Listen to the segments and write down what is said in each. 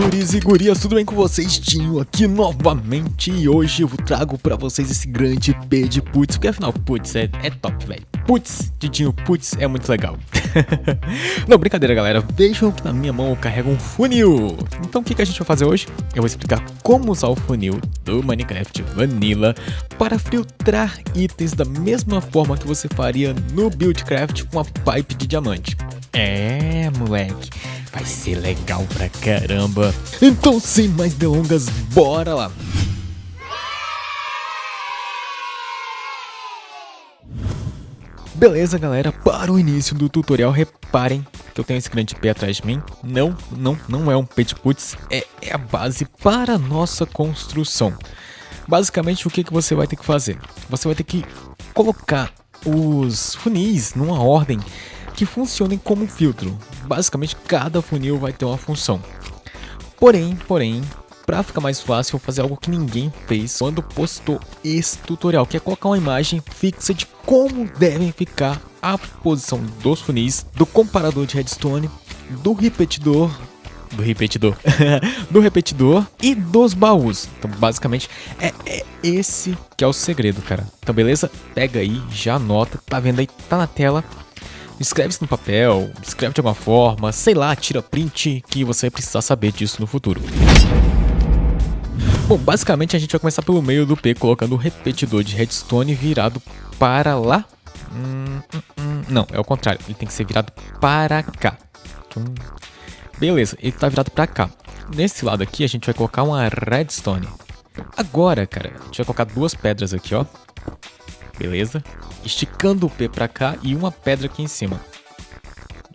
guris e gurias, tudo bem com vocês? Tinho aqui novamente e hoje eu trago pra vocês esse grande P de putz, porque afinal putz é, é top, velho. Putz, Didinho, putz, é muito legal. Não, brincadeira galera, vejam que na minha mão eu carrego um funil. Então o que, que a gente vai fazer hoje? Eu vou explicar como usar o funil do Minecraft Vanilla para filtrar itens da mesma forma que você faria no Buildcraft com a pipe de diamante. É, moleque. Vai ser legal pra caramba. Então, sem mais delongas, bora lá. Beleza, galera, para o início do tutorial, reparem que eu tenho esse grande pé atrás de mim. Não, não, não é um pet putz, é, é a base para a nossa construção. Basicamente, o que, que você vai ter que fazer? Você vai ter que colocar os funis numa ordem que funcionem como filtro. Basicamente, cada funil vai ter uma função. Porém, porém, para ficar mais fácil, vou fazer algo que ninguém fez quando postou esse tutorial, que é colocar uma imagem fixa de como devem ficar a posição dos funis, do comparador de redstone, do repetidor, do repetidor, do repetidor e dos baús. Então, basicamente, é, é, esse que é o segredo, cara. Então, beleza? Pega aí, já anota, tá vendo aí, tá na tela escreve isso no papel, escreve de alguma forma, sei lá, tira print que você vai precisar saber disso no futuro. Bom, basicamente a gente vai começar pelo meio do P, colocando o repetidor de redstone virado para lá. Hum, hum, hum. Não, é o contrário, ele tem que ser virado para cá. Beleza, ele está virado para cá. Nesse lado aqui a gente vai colocar uma redstone. Agora, cara, a gente vai colocar duas pedras aqui, ó. Beleza? Esticando o P pra cá e uma pedra aqui em cima.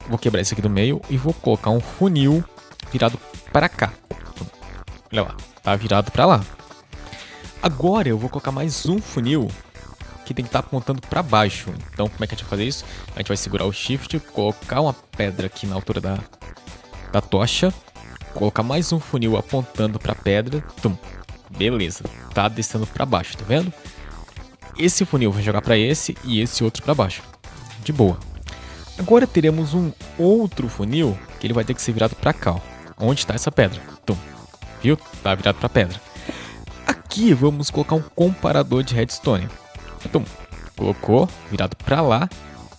Vou quebrar isso aqui do meio e vou colocar um funil virado para cá. Olha lá, tá virado para lá. Agora eu vou colocar mais um funil que tem que estar tá apontando para baixo. Então como é que a gente vai fazer isso? A gente vai segurar o Shift, colocar uma pedra aqui na altura da, da tocha, colocar mais um funil apontando para a pedra. Tum. Beleza, tá descendo para baixo, tá vendo? Esse funil vai jogar para esse e esse outro para baixo. De boa. Agora teremos um outro funil que ele vai ter que ser virado para cá. Ó. Onde está essa pedra? Tum. Viu? Tá virado para pedra. Aqui vamos colocar um comparador de redstone. Tum. Colocou, virado para lá.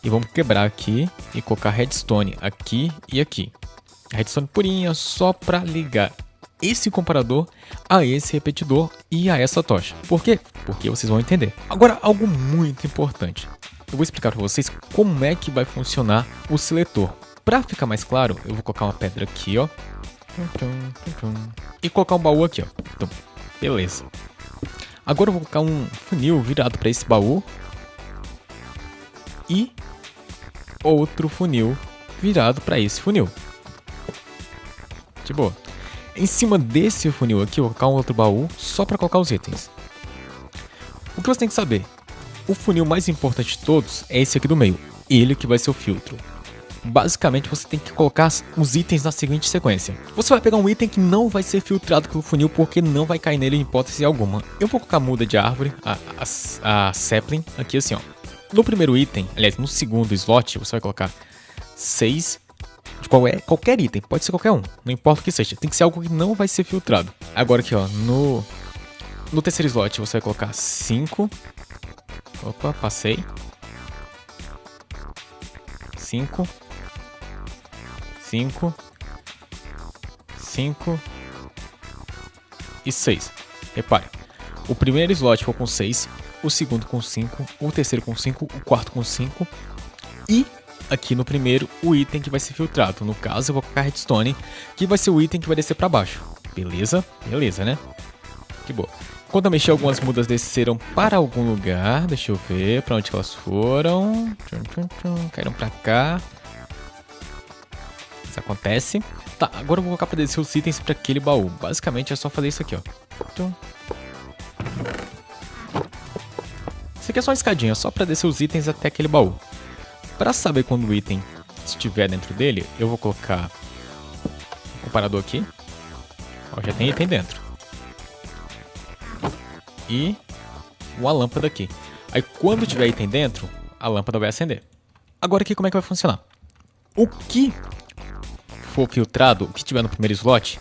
E vamos quebrar aqui e colocar redstone aqui e aqui. Redstone purinha só para ligar esse comparador a esse repetidor e a essa tocha. Por quê? Porque vocês vão entender. Agora, algo muito importante. Eu vou explicar para vocês como é que vai funcionar o seletor. Para ficar mais claro, eu vou colocar uma pedra aqui, ó. E colocar um baú aqui, ó. Então, beleza. Agora eu vou colocar um funil virado para esse baú. E outro funil virado para esse funil. De boa. Em cima desse funil aqui, eu vou colocar um outro baú só para colocar os itens. O que você tem que saber? O funil mais importante de todos é esse aqui do meio. Ele que vai ser o filtro. Basicamente, você tem que colocar os itens na seguinte sequência. Você vai pegar um item que não vai ser filtrado pelo funil porque não vai cair nele em hipótese alguma. Eu vou colocar a muda de árvore, a, a, a sapling, aqui assim ó. No primeiro item, aliás, no segundo slot, você vai colocar 6 de qual é, qualquer item, pode ser qualquer um, não importa o que seja, tem que ser algo que não vai ser filtrado. Agora aqui, ó, no, no terceiro slot você vai colocar 5. Opa, passei. 5. 5. 5. E 6. Repare, o primeiro slot ficou com 6, o segundo com 5, o terceiro com 5, o quarto com 5 e aqui no primeiro o item que vai ser filtrado. No caso, eu vou colocar redstone, que vai ser o item que vai descer para baixo. Beleza? Beleza, né? Que boa. Quando eu mexer, algumas mudas desceram para algum lugar. Deixa eu ver para onde elas foram. Tchum, tchum, tchum. Caíram para cá. Isso acontece. Tá, agora eu vou colocar para descer os itens para aquele baú. Basicamente é só fazer isso aqui, ó. Isso aqui é só uma escadinha, só para descer os itens até aquele baú. Para saber quando o item estiver dentro dele, eu vou colocar o comparador aqui. Ó, já tem item dentro. E uma lâmpada aqui. Aí quando tiver item dentro, a lâmpada vai acender. Agora aqui como é que vai funcionar? O que for filtrado, o que tiver no primeiro slot,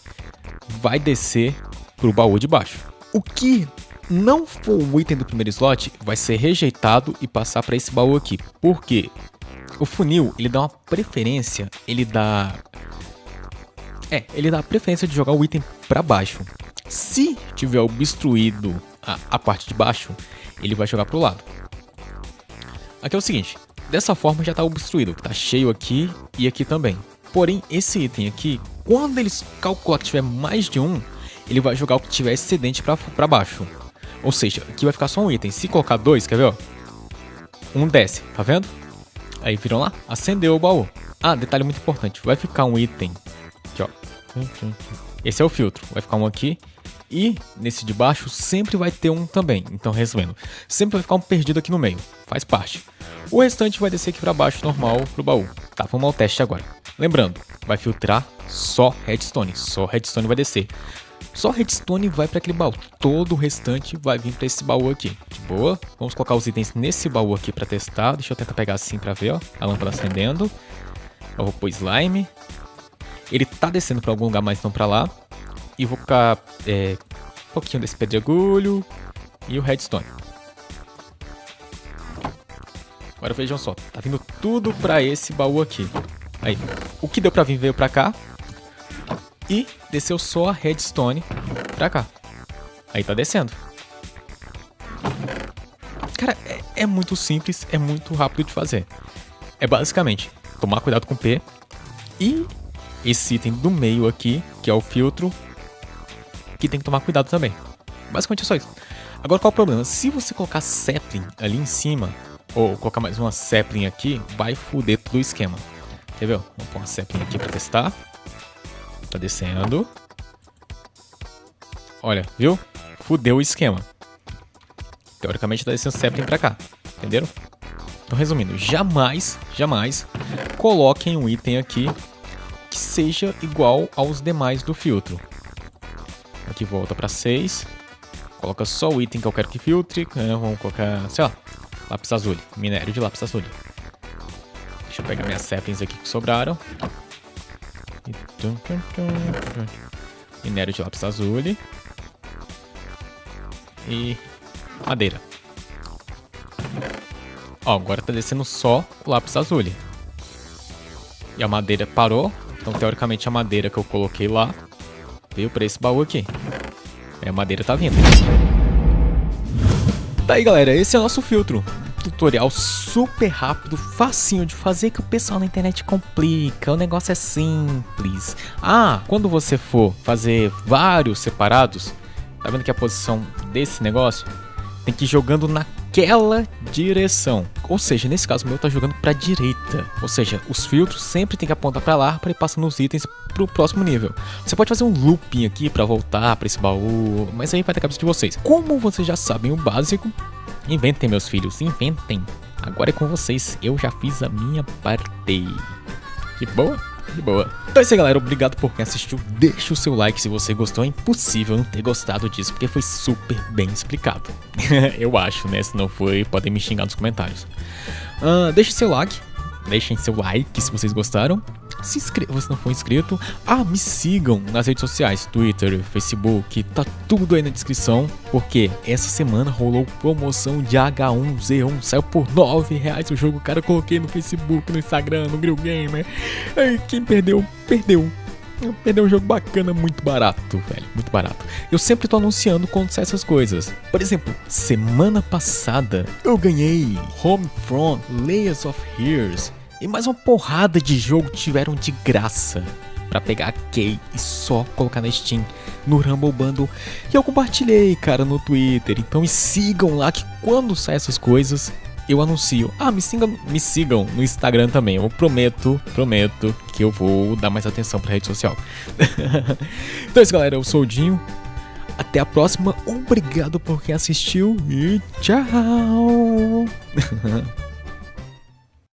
vai descer pro baú de baixo. O que não for o item do primeiro slot vai ser rejeitado e passar para esse baú aqui. Por quê? O funil, ele dá uma preferência, ele dá... É, ele dá a preferência de jogar o item para baixo. Se tiver obstruído a, a parte de baixo, ele vai jogar pro lado. Aqui é o seguinte, dessa forma já está obstruído, está cheio aqui e aqui também. Porém, esse item aqui, quando eles calcular que tiver mais de um, ele vai jogar o que tiver excedente para baixo. Ou seja, aqui vai ficar só um item. Se colocar dois, quer ver? Ó? Um desce, tá vendo? Aí viram lá? Acendeu o baú. Ah, detalhe muito importante. Vai ficar um item. Aqui, ó. Esse é o filtro. Vai ficar um aqui. E nesse de baixo sempre vai ter um também. Então, resumindo, sempre vai ficar um perdido aqui no meio. Faz parte. O restante vai descer aqui para baixo normal pro baú. Tá, vamos ao teste agora. Lembrando, vai filtrar só redstone. Só redstone vai descer. Só redstone vai para aquele baú. Todo o restante vai vir para esse baú aqui. De boa. Vamos colocar os itens nesse baú aqui para testar. Deixa eu tentar pegar assim para ver, ó. A lâmpada acendendo. Eu vou pôr slime. Ele tá descendo para algum lugar, mas não para lá. E vou colocar é, um pouquinho desse pedregulho e o redstone. Agora vejam só, tá vindo tudo para esse baú aqui. Aí, o que deu para vir veio para cá e desceu só a redstone pra cá. Aí tá descendo. Cara, é, é, muito simples, é muito rápido de fazer. É basicamente tomar cuidado com o P e esse item do meio aqui, que é o filtro, que tem que tomar cuidado também. Basicamente é só isso. Agora qual é o problema? Se você colocar sapling ali em cima, ou colocar mais uma sapling aqui, vai foder todo o esquema. Quer ver? Vamos pôr uma sapling aqui pra testar. Tá descendo. Olha, viu? Fudeu o esquema. Teoricamente tá descendo Zeppelin pra cá. Entenderam? Então, resumindo, jamais, jamais coloquem um item aqui que seja igual aos demais do filtro. Aqui volta para 6. Coloca só o item que eu quero que filtre. Né? Vamos colocar, sei lá, lápis azul. Minério de lápis azul. Deixa eu pegar minhas saplings aqui que sobraram. Minério de lápis azul. E madeira. Ó, agora tá descendo só o lápis azul. E a madeira parou. Então, teoricamente, a madeira que eu coloquei lá veio pra esse baú aqui. E a madeira tá vindo. Tá aí, galera. Esse é o nosso filtro tutorial super rápido, facinho de fazer que o pessoal na internet complica, o negócio é simples. Ah, quando você for fazer vários separados, tá vendo que a posição desse negócio tem que ir jogando naquela direção. Ou seja, nesse caso o meu tá jogando para direita. Ou seja, os filtros sempre tem que apontar para lá para ir passando os itens pro próximo nível. Você pode fazer um looping aqui para voltar para esse baú, mas aí vai da cabeça de vocês. Como vocês já sabem o básico, Inventem, meus filhos, inventem. Agora é com vocês, eu já fiz a minha parte. De boa? De boa. Então é isso aí, galera. Obrigado por quem assistiu. Deixa o seu like se você gostou. É impossível não ter gostado disso, porque foi super bem explicado. eu acho, né? Se não foi, podem me xingar nos comentários. Uh, deixa seu like. Deixem seu like se vocês gostaram se inscreva se não for inscrito. Ah, me sigam nas redes sociais, Twitter, Facebook, tá tudo aí na descrição, porque essa semana rolou promoção de H1Z1, saiu por 9 reais o jogo, cara, eu coloquei no Facebook, no Instagram, no Grill Gamer. Ai, quem perdeu, perdeu. Perdeu um jogo bacana, muito barato, velho, muito barato. Eu sempre tô anunciando quando sai essas coisas. Por exemplo, semana passada eu ganhei Homefront Layers of Heroes e mais uma porrada de jogo tiveram de graça para pegar a Key e só colocar na Steam, no Rumble Bundle. E eu compartilhei, cara, no Twitter. Então me sigam lá que quando saem essas coisas, eu anuncio. Ah, me sigam, me sigam no Instagram também. Eu prometo, prometo que eu vou dar mais atenção pra rede social. então é isso, galera. Eu sou o Dinho. Até a próxima. Obrigado por quem assistiu e tchau.